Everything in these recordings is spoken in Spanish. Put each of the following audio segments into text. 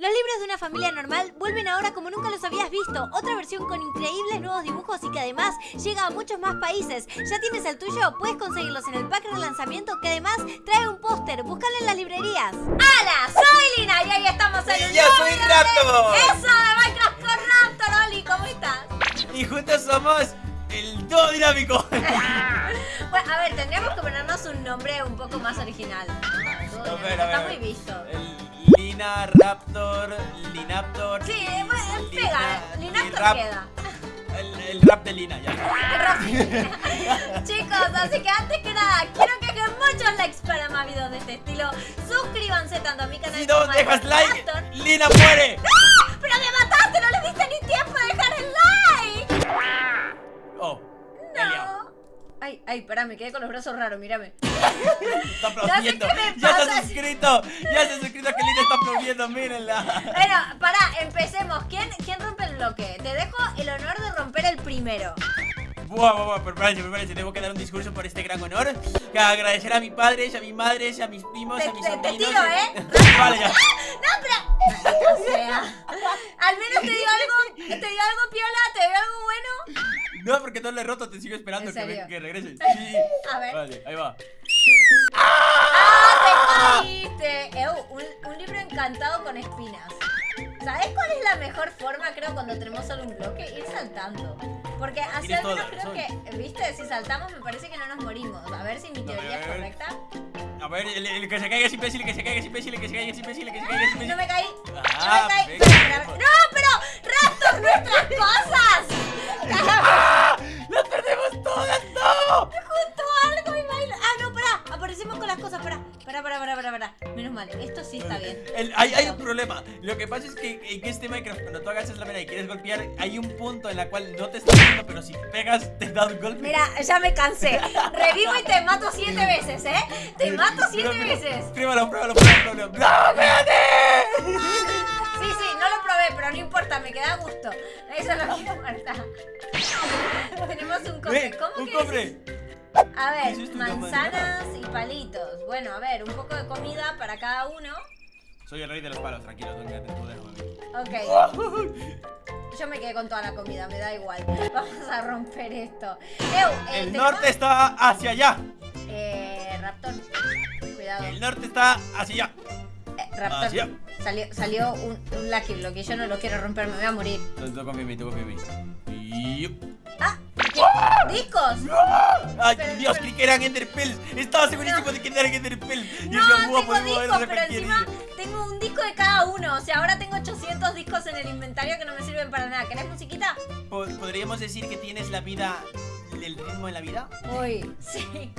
Los libros de una familia normal vuelven ahora como nunca los habías visto. Otra versión con increíbles nuevos dibujos y que además llega a muchos más países. ¿Ya tienes el tuyo? Puedes conseguirlos en el pack de lanzamiento que además trae un póster. Búscalo en las librerías. ¡Hala! Soy Lina y ahí estamos en Y yo soy Raptor. de ¡Eso! De Minecraft con Raptor, Oli. ¿Cómo estás? Y juntos somos el dúo dinámico. Bueno, a ver, tendríamos que ponernos un nombre un poco más original. A ver, Está muy visto. El Lina Raptor, Linaptor. Sí, bueno, pega. Linaptor Lirap- queda. El, el rap de Lina, ya. Chicos, así que antes que nada, quiero que hagan muchos likes para más videos de este estilo. Suscríbanse tanto a mi canal Si no dejas de like. Lina muere. Ay, pará, me quedé con los brazos raros, mírame. Está aplaudiendo. Ya se ha suscrito. Ya se ha suscrito que Lina está aplaudiendo. Mírenla. Bueno, pará, empecemos. ¿Quién, ¿Quién rompe el bloque? Te dejo el honor de romper el primero. Buah, buah, buah, prepárense, prepárense. Tengo que dar un discurso por este gran honor. Que agradecer a mis padres, a mis madres, a mis primos, Te- a mis te- te tiro, ¿eh? vale, ya. No, pero. O sea. Al menos te digo algo. Te digo algo piola, te digo algo bueno. No, porque no le he roto, te sigo esperando ¿En que, serio? me- que regrese. Sí. A ver. Vale, ahí va. ¡Ah, te caíste! Un, un libro encantado con espinas. ¿Sabes cuál es la mejor forma, creo, cuando tenemos solo un bloque? Ir saltando. Porque así al menos creo que, ¿viste? Si saltamos me parece que no nos morimos. A ver si mi teoría es correcta. A ver, el, el que se caiga es imbécil, el que se caiga es imbécil, el que se caiga es imbécil, el que se caiga es No imbécil. me caí. Ah, no me caí. espera. ¡No, pero! ¡Raptor, nuestras cosas! ¡Ah! ¡Las perdemos todas! ¡No! Las cosas. Pará, pará, pará, pará, pará. pará. Menos mal. Esto sí está bien. El- hay, hay un problema. Lo que pasa es que en este Minecraft, cuando tú hagas la mera y quieres golpear, hay un punto en la cual no te está viendo, pero si pegas, te da un golpe. Mira, ya me cansé. Revivo y te mato siete veces, ¿eh? Te mato siete Mira, mira. veces. Pruébalo, pruébalo, pruébalo. pruébalo. ¡No, espérate! Sí, sí, no lo probé, pero no importa, me queda a gusto. Eso es lo que importa. Tenemos un cofre. ¿Cómo un que cofre. A ver, Eso palitos. Bueno, a ver, un poco de comida para cada uno. Soy el rey de los palos, tranquilo, tú. Ok. Yo me quedé con toda la comida, me da igual. Vamos a romper esto. Eu, eh, El norte está hacia allá. Eh, Raptor. Cuidado. El norte está hacia allá. Eh, Raptor. Hacia. Salió, salió un, un Lucky Block y yo no lo quiero romper, me voy a morir. Tú, tú confía en mí, tú confía en mí. Y... ¡Ah! ¿Qué? ¿Discos? ¡Ay, Pero- Dios! pero- Creí que eran Enderpells. Estaba segurísimo de que eran Enderpells. Y No, "Buah, tengo discos, pero encima día". tengo un disco de cada uno. O sea, ahora tengo 800 discos en el inventario que no me sirven para nada. ¿Querés musiquita? Po- ¿Podríamos decir que tienes la vida, el ritmo en la vida? Uy, sí.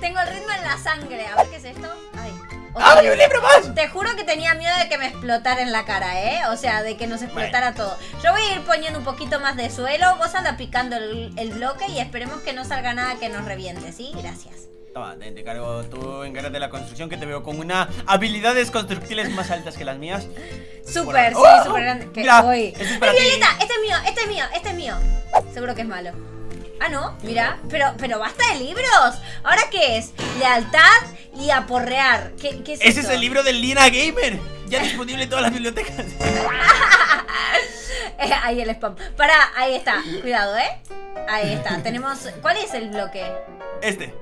Tengo el ritmo en la sangre. A ver qué es esto. Ay. ¡Ah, otro hay un libro más! Te juro que tenía miedo de que me explotara en la cara, ¿eh? O sea, de que nos explotara todo. Yo voy a ir poniendo un poquito más de suelo. Vos anda picando el, el bloque y esperemos que no salga nada que nos reviente, ¿sí? Gracias. Toma, te, te cargo, tú encárgate de la construcción que te veo con una habilidades constructiles más altas que las mías. Súper, sí, ¡Oh! súper grande. Que, Mira, uy. este es ¡Ay, para ti. Violeta! Este es mío, este es mío, este es mío. Seguro que es malo. Ah, no, mira, pero, pero basta de libros. ¿Ahora qué es? Lealtad y aporrear. ¿Qué, qué es Ese esto? es el libro del Lina Gamer. Ya disponible en todas las bibliotecas. Eh, ahí el spam. Pará, ahí está. Cuidado, ¿eh? Ahí está. Tenemos. ¿Cuál es el bloque? Este.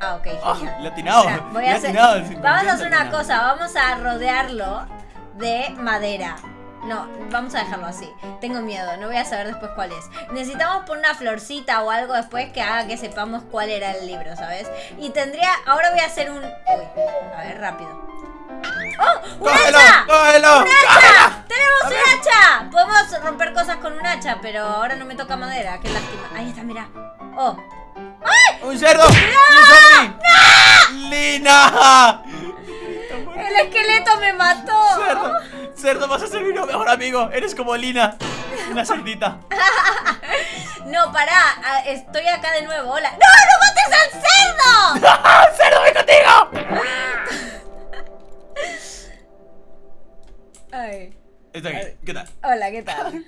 Ah, ok. Ah, genial. le he atinado. Espera, voy le he a hacer- atinado, el Vamos a hacer una cosa. Vamos a rodearlo de madera. No, vamos a dejarlo así. Tengo miedo, no voy a saber después cuál es. Necesitamos poner una florcita o algo después que haga que sepamos cuál era el libro, ¿sabes? Y tendría. Ahora voy a hacer un. Uy, a ver, rápido. ¡Oh! ¡Un ¡Cógelo! hacha! ¡Cógelo! ¡Un ¡Cógelo! hacha! ¡Tenemos un hacha! Podemos romper cosas con un hacha, pero ahora no me toca madera. Qué lástima. Ahí está, mira. ¡Oh! ¡Un cerdo! ¡Un zombie! ¡Cerdo! ¡Cerdo, vas a ser mi mejor amigo! Eres como Lina. Una cerdita. No, pará. Estoy acá de nuevo. Hola. ¡No, no mates al cerdo! ¡Ah, ¡Cerdo, ven contigo! Ay. Está aquí. ¿Qué tal? Hola, ¿qué tal?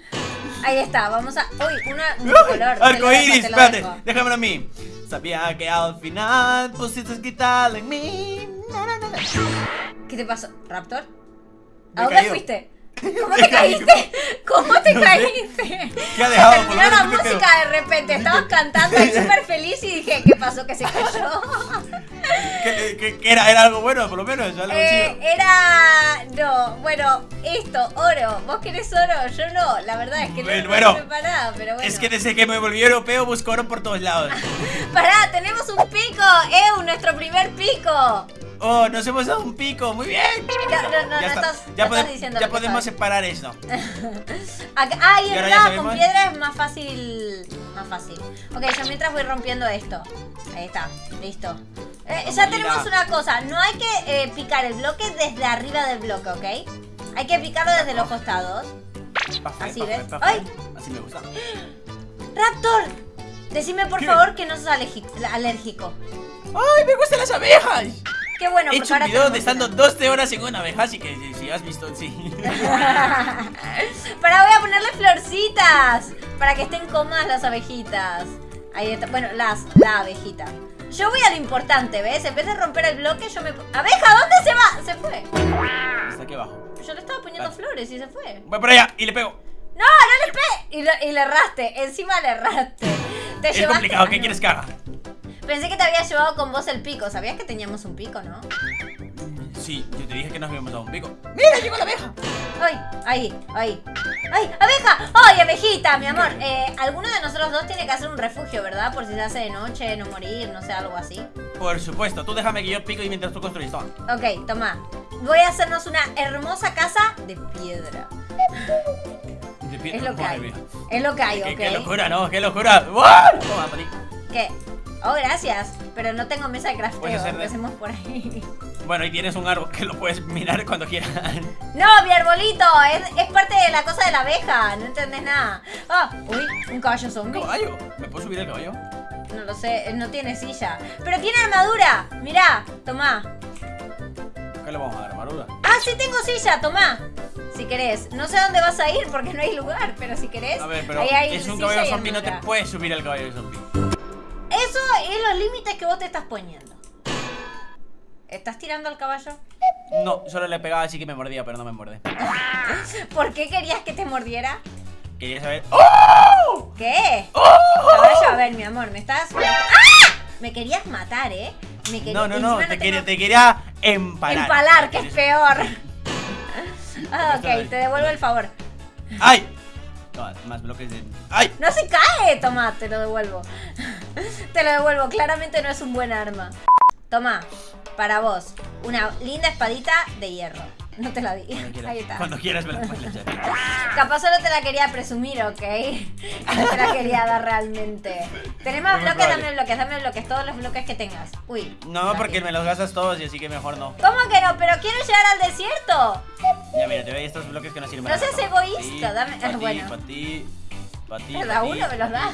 Ahí está, vamos a. Uy, una. Un color. te lo Arco dejo, iris, te lo espérate, déjamelo a mí. Sabía que al final pusiste quitarle en mí. ¿Qué te pasó? ¿Raptor? ¿A dónde caído. fuiste? ¿Cómo te caíste? ¿Cómo te No caíste? ¿Qué ha dejado? Terminó la menos, ¿qué música de repente, estabas cantando ahí súper feliz y dije, ¿qué pasó? Que se cayó. ¿Qué, qué- qué era? ¿Era algo bueno, por lo menos? ¿Algo Eh, chido? era. No, bueno, esto, oro. ¿Vos querés oro? Yo no, la verdad es que no, no Bueno, sirve para nada, pero bueno. Es que desde que me volví europeo busco oro por todos lados. Pará, tenemos un pico, Eu, nuestro primer pico. Oh, nos hemos dado un pico, muy bien. No, no, no, ya no está. estás, ya no estás diciendo ya podemos separar. Acá- ah, y ¿Y es verdad, con piedra es más fácil. Más fácil. Ok, yo mientras voy rompiendo esto. Ahí está, listo. Eh, ya tenemos una cosa, no hay que eh, picar el bloque desde arriba del bloque, ¿ok? Hay que picarlo desde los costados. Pafé, Así, pafé, ¿ves? pafé. ¡Ay! Así me gusta. ¡Raptor! Decime por ¿Qué? favor que no sos alérgico. ¡Ay, me gustan las abejas! Qué bueno, He hecho un video de estando 12 horas en una abeja, así que si, si has visto, sí. Para voy a ponerle florcitas. Para que estén cómodas las abejitas. Ahí está. Bueno, las, la abejita. Yo voy a lo importante, ¿ves? En vez de romper el bloque, yo me. ¡Abeja! ¿Dónde se va? Se fue. Está aquí abajo. Yo le estaba poniendo Vale. flores y se fue. Voy por allá y le pego. ¡No! ¡No le pegué! Y, lo- y le erraste. Encima le erraste. Te Es llevaste- complicado, ¿qué quieres que haga? Pensé que te había llevado con vos el pico. ¿Sabías que teníamos un pico, no? Sí, yo te dije que nos habíamos dado un pico. ¡Mira, llegó la abeja! ¡Ay! ¡Ahí! ¡Ahí! ¡Ay! ¡Abeja! ¡Ay, abejita, mi amor! Eh, alguno de nosotros dos tiene que hacer un refugio, ¿verdad? Por si se hace de noche, no morir, no sé, algo así. Por supuesto, tú déjame que yo pico y mientras tú construyes. Toma. Ok, toma. Voy a hacernos una hermosa casa de piedra. De pie- Es lo que hay. mía. Es lo que hay, Qué, ok. qué locura, ¿no? ¡Qué locura! ¡Wow! Toma. ¿Qué? Oh, gracias. Pero no tengo mesa de crafteo. de- Empecemos por ahí. Bueno, y tienes un árbol que lo puedes mirar cuando quieras. No, mi arbolito. Es, es parte de la cosa de la abeja. No entendés nada. Ah, uy, un caballo zombie. ¿Caballo? ¿Me puedo subir el caballo? No lo sé, no tiene silla. Pero tiene armadura. Mirá, tomá. ¿Qué le vamos a dar, armadura? Ah, sí tengo silla, tomá. Si querés. No sé a dónde vas a ir porque no hay lugar, pero si querés. A ver, pero ahí hay es un caballo zombie, no te puedes subir al caballo zombie. Eso es los límites que vos te estás poniendo. ¿Estás tirando al caballo? No, solo le pegaba así que me mordía, pero no me muerde. ¿Por qué querías que te mordiera? Quería saber. ¡Oh! ¿Qué? ¡Oh! Caballo, a ver, mi amor, me estás. ¡Ah! Me querías matar, ¿eh? Me querías... No, no, no, te, quería, te quería empalar. Empalar, que es peor. Ah, ok, te devuelvo el favor. ¡Ay! Toma, más bloques de. ¡Ay! No se cae, toma, te lo devuelvo. Te lo devuelvo, claramente no es un buen arma. Toma, para vos, una linda espadita de hierro. No te la di. Cuando Ahí está. Cuando quieras me la puedes echar. Capaz solo te la quería presumir, ¿ok? No te la quería dar realmente. ¿Tenemos Muy bloques? Dame bloques, dame bloques, todos los bloques que tengas. Uy. No, porque me los gastas todos y así que mejor no. ¿Cómo que no? Pero quiero llegar al desierto. Ya mira, te doy estos bloques que no sirven No para seas nada. egoísta, dame- pa' ah, ti, bueno. pa' ti, pa' ti, da ti, uno, me los pa'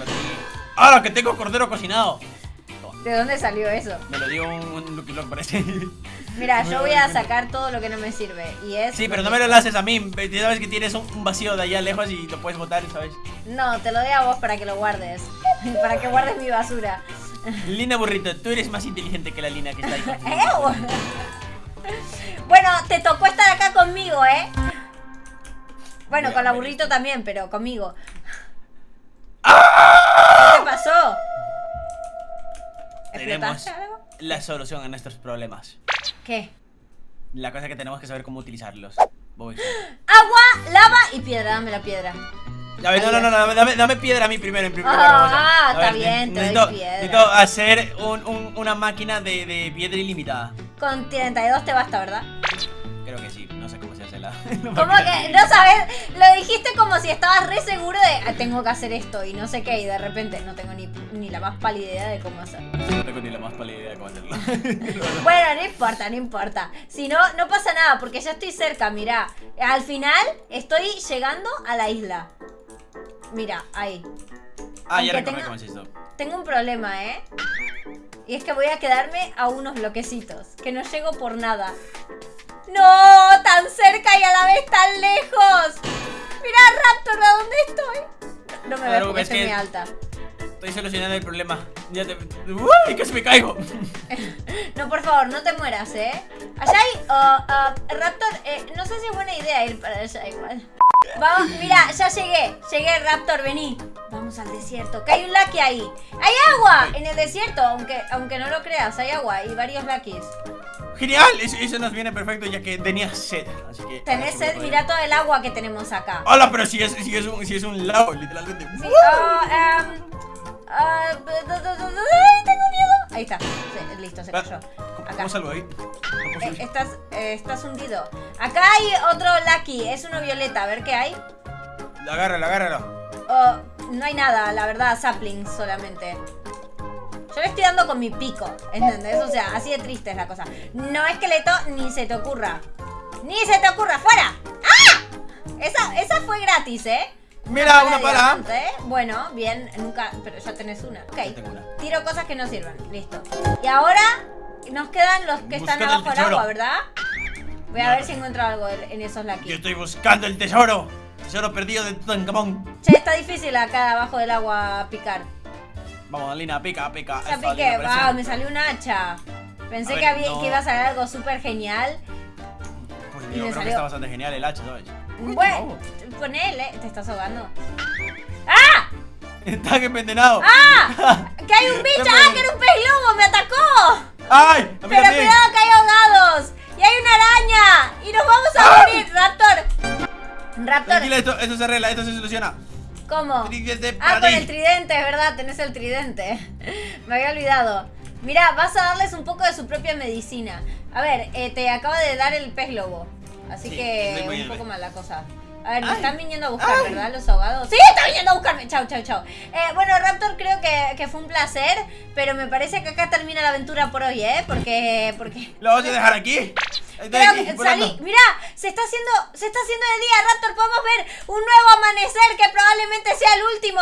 ¡Ahora que tengo cordero cocinado! ¿De dónde salió eso? Me lo dio un, Lucky Block, parece. Mira, yo voy a sacar todo lo que no me sirve. Y es. Sí, pero no me lo haces a mí. Sabes que tienes un, vacío de allá lejos y lo puedes botar, ¿sabes? No, te lo doy a vos para que lo guardes. para que guardes mi basura. Lina Burrito, tú eres más inteligente que la Lina que está ahí. ¡Ew! Bueno, te tocó estar acá conmigo, ¿eh? Bueno, con la burrito también, pero conmigo. Tenemos ¿Explotaste algo? la solución a nuestros problemas. ¿Qué? La cosa que tenemos que saber cómo utilizarlos. Voy. Agua, lava y piedra. Dame la piedra. A ver, no, no, no, no, dame, dame piedra a mí primero, en primer Ah, lugar. ah, está ver, bien, te doy piedra. necesito hacer un- un- una máquina de, de piedra ilimitada. Con 32 te basta, ¿verdad? No la. Como que, no sabes, lo dijiste como si estabas re seguro de "Ah, tengo que hacer esto y no sé qué, y de repente no tengo ni, ni la más pálida idea de cómo hacerlo. No tengo ni la más pálida idea de cómo hacerlo. Bueno, no importa, no importa. Si no, no pasa nada, porque ya estoy cerca, mirá. Al final estoy llegando a la isla. Mira, ahí. ah, Aunque ya recordé tenga- cómo. Tengo un problema, ¿eh? Y es que voy a quedarme a unos bloquecitos, que no llego por nada. ¡No! ¡Tan cerca y a la vez tan lejos! Mirá, Raptor, ¿a dónde estoy? No me veo porque es estoy muy alta. Estoy solucionando el problema. Ya te. ¡Uy! ¡Que se me caigo! No, por favor, no te mueras, ¿eh? Allá hay... oh, ah, Raptor, eh, no sé si es buena idea ir para allá igual. Vamos, mira, ya llegué. Llegué, Raptor, vení. Vamos al desierto. Que hay un Lucky ahí. ¡Hay agua! En el desierto, aunque, aunque no lo creas, hay agua y varios Luckys. ¡Genial! Eso, eso nos viene perfecto ya que tenía sed. Así que. Tenés sed, mira todo el agua que tenemos acá. ¡Hola! Pero si es, si es, un, si es un lago, literalmente. Sí, ah, ah, ¡Ay, tengo miedo! Ahí está. Sí, listo, se cayó. ¿Cómo, Acá. cómo salgo ahí? ¿Cómo Eh, estás, eh, estás hundido. Acá hay otro Lucky, es uno violeta, a ver qué hay. Agárralo, agárralo. Oh, no hay nada, la verdad, saplings solamente. Yo le estoy dando con mi pico, ¿entendés? O sea, así de triste es la cosa. No esqueleto, ni se te ocurra. Ni se te ocurra, ¡fuera! ¡Ah! Esa, esa fue gratis, ¿eh? Mira, una diamante, ¿eh? Bueno, bien, nunca. Pero ya tenés una. Ok. Yo tengo una. Tiro cosas que no sirven. Listo. Y ahora nos quedan los que están Buscando abajo del agua, ¿verdad? Voy a No, ver no. si encuentro algo en esos Yo Lucky. estoy buscando el tesoro. Tesoro perdido de Tutankamón. Che, está difícil acá abajo del agua picar. Vamos, Alina, pica, pica. Ya Eso, piqué, Alina, parece- wow, me salió un hacha. Pensé A ver, que, había, no. que iba a salir algo súper genial. Pues yo creo que salió- está bastante genial el hacha, ¿sabes? Bueno, ponele, te estás ahogando. ¡Ah! Está envenenado. ¡Ah! ¡Que hay un bicho! ¡Ah, que era un pez lobo! ¡Me atacó! ¡Ay! Pero también. cuidado que hay ahogados. Y hay una araña. Y nos vamos a ¡Ah! morir, Raptor. Raptor, Tranquila, esto, esto se arregla, esto se soluciona. ¿Cómo? Ah, con el tridente, es verdad, tenés el tridente. Me había olvidado. Mira, vas a darles un poco de su propia medicina. A ver, eh, te acaba de dar el pez lobo. Así Sí, que un poco mal la cosa. A ver, me Ay. están viniendo a buscar, Ay. ¿verdad? Los ahogados. ¡Sí! ¡Está viniendo a buscarme! Chau, chau, chau. Eh, bueno, Raptor, creo que, que fue un placer. Pero me parece que acá termina la aventura por hoy, ¿eh? Porque. porque ¿Lo vas a dejar aquí? Creo que salí. Se está haciendo, se está haciendo de día, Raptor. Podemos ver un nuevo amanecer que probablemente sea el último.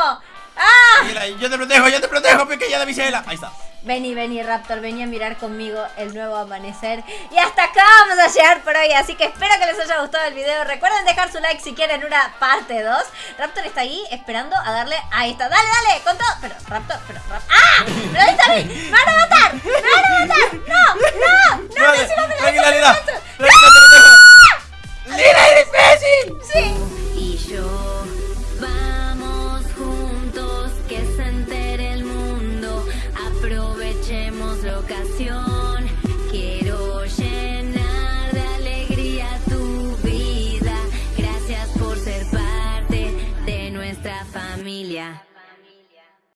¡Ah! Yo te protejo, yo te protejo, pequeña damisela. Ahí está. Vení, vení, Raptor, vení a mirar conmigo el nuevo amanecer. Y hasta acá vamos a llegar por hoy, así que espero que les haya gustado el video. Recuerden dejar su like si quieren una parte 2. Raptor está ahí esperando a darle... Ahí está, dale, dale, con todo. Pero, Raptor, pero, Raptor... ¡Ah! ¡Me lo diste a mí! ¡Me van a matar! ¡Me van a matar! ¡No! ¡No! ¡No! Vale, ¡No! ¡No! ¡No! Tranquila, ¡No! Lina. ¡No!